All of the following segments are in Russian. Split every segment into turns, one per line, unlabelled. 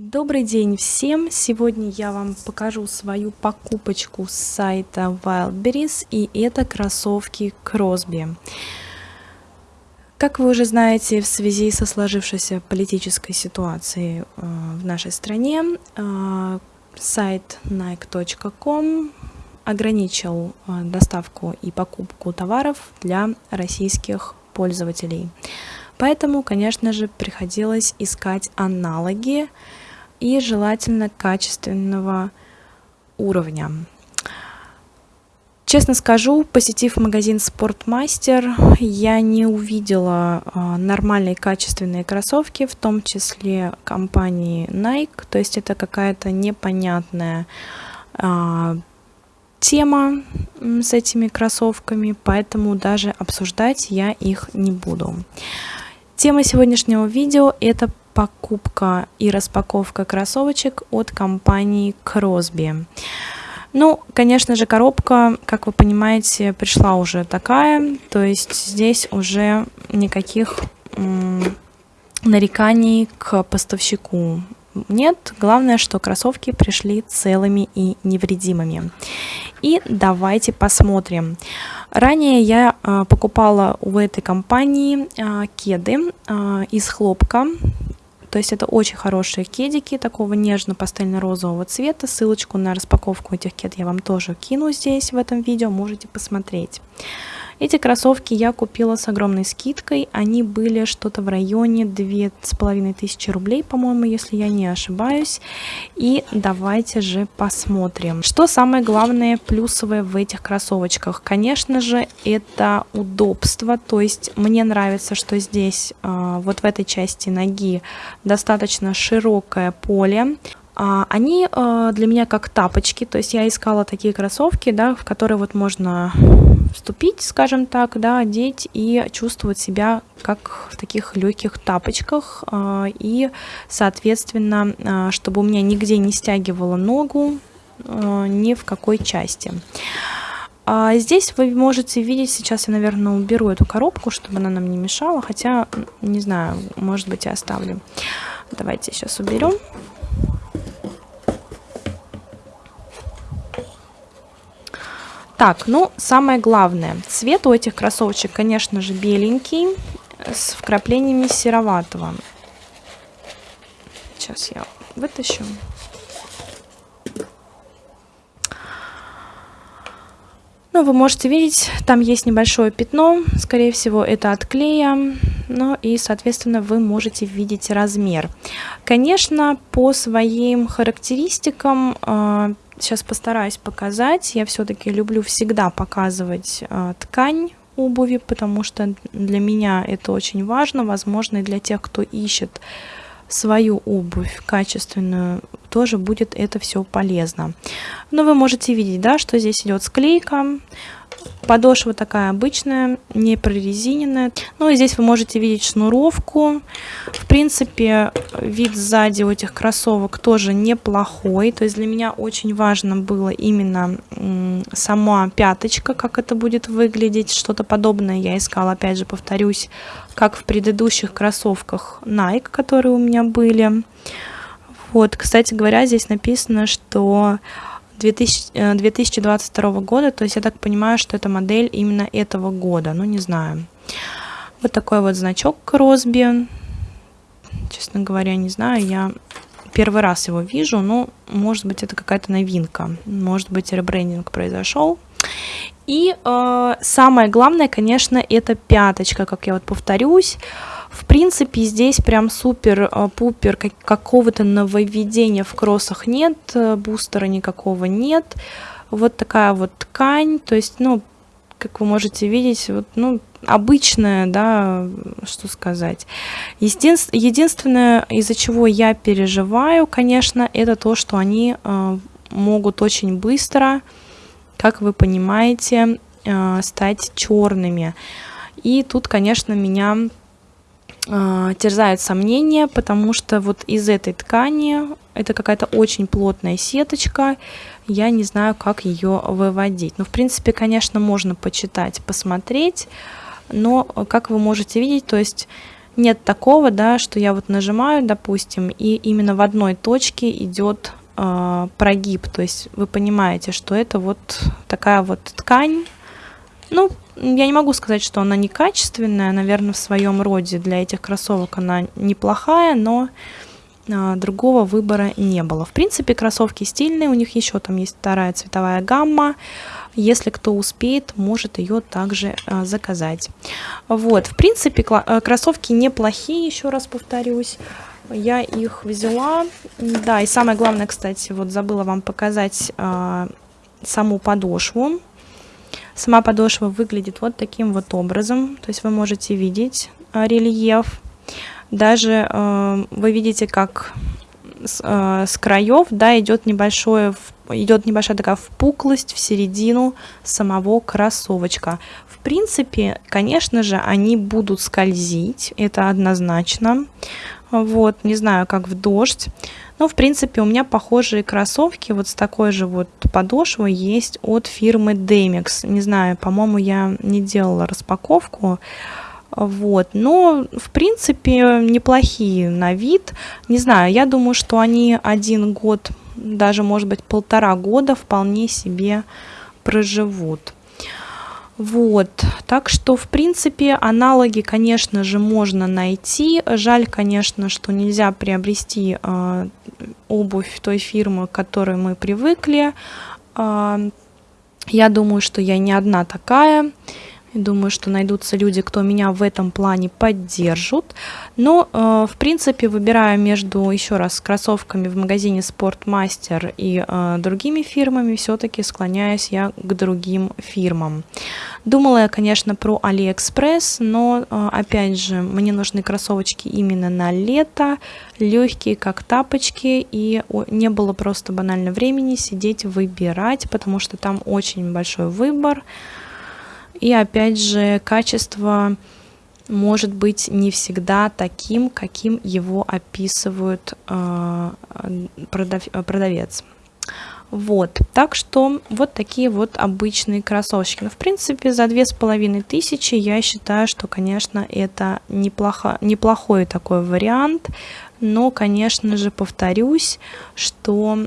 Добрый день всем! Сегодня я вам покажу свою покупочку с сайта Wildberries и это кроссовки Кросби. Как вы уже знаете, в связи со сложившейся политической ситуацией э, в нашей стране, э, сайт nike.com ограничил э, доставку и покупку товаров для российских пользователей. Поэтому, конечно же, приходилось искать аналоги и желательно качественного уровня. Честно скажу, посетив магазин Спортмастер, я не увидела э, нормальные качественные кроссовки, в том числе компании Nike, то есть это какая-то непонятная э, тема с этими кроссовками, поэтому даже обсуждать я их не буду. Тема сегодняшнего видео это покупка и распаковка кроссовочек от компании Crosby. Ну, конечно же, коробка, как вы понимаете, пришла уже такая, то есть здесь уже никаких нареканий к поставщику нет. Главное, что кроссовки пришли целыми и невредимыми. И давайте посмотрим. Ранее я э, покупала у этой компании э, кеды э, из хлопка то есть это очень хорошие кедики такого нежно-пастельно-розового цвета. Ссылочку на распаковку этих кед я вам тоже кину здесь в этом видео, можете посмотреть. Эти кроссовки я купила с огромной скидкой. Они были что-то в районе 2500 рублей, по-моему, если я не ошибаюсь. И давайте же посмотрим. Что самое главное плюсовое в этих кроссовочках? Конечно же, это удобство. То есть мне нравится, что здесь а, вот в этой части ноги достаточно широкое поле. А, они а, для меня как тапочки, то есть я искала такие кроссовки, да, в которые вот можно вступить, скажем так, да, одеть и чувствовать себя как в таких легких тапочках а, и, соответственно, чтобы у меня нигде не стягивало ногу ни в какой части. А здесь вы можете видеть, сейчас я, наверное, уберу эту коробку, чтобы она нам не мешала, хотя, не знаю, может быть, я оставлю. Давайте сейчас уберем. Так, ну, самое главное. Цвет у этих кроссовочек, конечно же, беленький, с вкраплениями сероватого. Сейчас я вытащу. Ну, вы можете видеть, там есть небольшое пятно, скорее всего, это от клея, ну и, соответственно, вы можете видеть размер. Конечно, по своим характеристикам а, Сейчас постараюсь показать. Я все-таки люблю всегда показывать э, ткань обуви, потому что для меня это очень важно. Возможно, и для тех, кто ищет свою обувь качественную, тоже будет это все полезно. Но вы можете видеть, да, что здесь идет склейка. Подошва такая обычная, не прорезиненная. Ну и здесь вы можете видеть шнуровку. В принципе, вид сзади у этих кроссовок тоже неплохой. То есть для меня очень важно было именно сама пяточка, как это будет выглядеть. Что-то подобное я искала, опять же, повторюсь, как в предыдущих кроссовках Nike, которые у меня были. Вот, кстати говоря, здесь написано, что 2000, 2022 э, года, то есть я так понимаю, что это модель именно этого года, ну не знаю. Вот такой вот значок Кросби, честно говоря, не знаю, я первый раз его вижу, но может быть это какая-то новинка, может быть ребрендинг произошел. И э, самое главное, конечно, это пяточка, как я вот повторюсь, в принципе, здесь прям супер-пупер э, какого-то нововведения в кроссах нет, э, бустера никакого нет. Вот такая вот ткань, то есть, ну, как вы можете видеть, вот, ну, обычная, да, что сказать. Единств, единственное, из-за чего я переживаю, конечно, это то, что они э, могут очень быстро, как вы понимаете, э, стать черными. И тут, конечно, меня терзают сомнения, потому что вот из этой ткани, это какая-то очень плотная сеточка, я не знаю, как ее выводить. Ну, в принципе, конечно, можно почитать, посмотреть, но, как вы можете видеть, то есть нет такого, да, что я вот нажимаю, допустим, и именно в одной точке идет э, прогиб, то есть вы понимаете, что это вот такая вот ткань, ну, я не могу сказать, что она некачественная, наверное, в своем роде для этих кроссовок она неплохая, но э, другого выбора не было. В принципе, кроссовки стильные, у них еще там есть вторая цветовая гамма, если кто успеет, может ее также э, заказать. Вот, в принципе, э, кроссовки неплохие, еще раз повторюсь. Я их взяла. Да, и самое главное, кстати, вот забыла вам показать э, саму подошву. Сама подошва выглядит вот таким вот образом. То есть вы можете видеть э, рельеф. Даже э, вы видите, как с, э, с краев да, идет небольшое идет небольшая такая впуклость в середину самого кроссовочка. В принципе, конечно же, они будут скользить, это однозначно. Вот, не знаю, как в дождь. Но, в принципе, у меня похожие кроссовки вот с такой же вот подошвой есть от фирмы Demix. Не знаю, по-моему, я не делала распаковку. Вот, но, в принципе, неплохие на вид. Не знаю, я думаю, что они один год даже, может быть, полтора года вполне себе проживут. Вот, так что, в принципе, аналоги, конечно же, можно найти. Жаль, конечно, что нельзя приобрести э, обувь той фирмы, к которой мы привыкли. Э, я думаю, что я не одна такая. Думаю, что найдутся люди, кто меня в этом плане поддержат. Но, э, в принципе, выбирая между, еще раз, кроссовками в магазине Спортмастер и э, другими фирмами, все-таки склоняюсь я к другим фирмам. Думала я, конечно, про Алиэкспресс, но, э, опять же, мне нужны кроссовочки именно на лето, легкие, как тапочки, и не было просто банально времени сидеть выбирать, потому что там очень большой выбор. И опять же, качество может быть не всегда таким, каким его описывает э, продав, продавец. Вот, так что вот такие вот обычные кроссовочки. Но, ну, в принципе, за две с половиной тысячи я считаю, что, конечно, это неплохо, неплохой такой вариант. Но, конечно же, повторюсь, что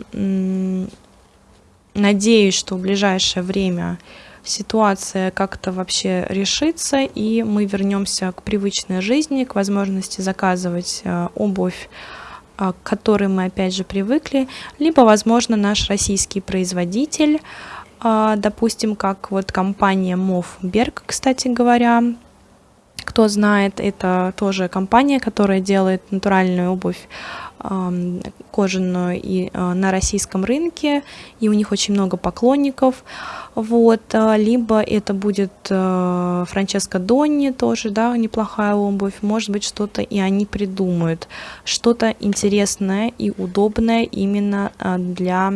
надеюсь, что в ближайшее время ситуация как-то вообще решится, и мы вернемся к привычной жизни, к возможности заказывать э, обувь э, к которой мы опять же привыкли, либо, возможно, наш российский производитель, э, допустим, как вот компания Мовберг, кстати говоря, кто знает, это тоже компания, которая делает натуральную обувь кожаную и на российском рынке, и у них очень много поклонников. Вот, а, либо это будет э, Франческо Донни тоже, да, неплохая обувь, может быть, что-то и они придумают, что-то интересное и удобное именно для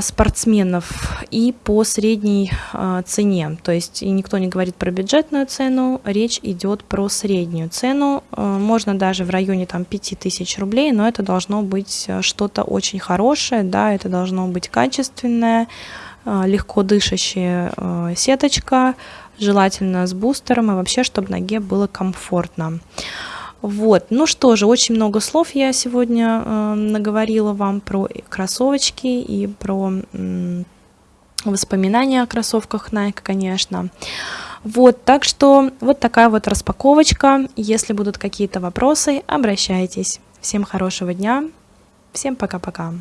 спортсменов и по средней а, цене. То есть и никто не говорит про бюджетную цену, речь идет про среднюю цену. А, можно даже в районе там 5000 рублей, но это должно быть что-то очень хорошее, да, это должно быть качественное, легко дышащая сеточка, желательно с бустером и вообще, чтобы ноге было комфортно. Вот, ну что же, очень много слов я сегодня э, наговорила вам про кроссовочки и про э, воспоминания о кроссовках Nike, конечно. Вот, так что вот такая вот распаковочка. Если будут какие-то вопросы, обращайтесь. Всем хорошего дня. Всем пока-пока.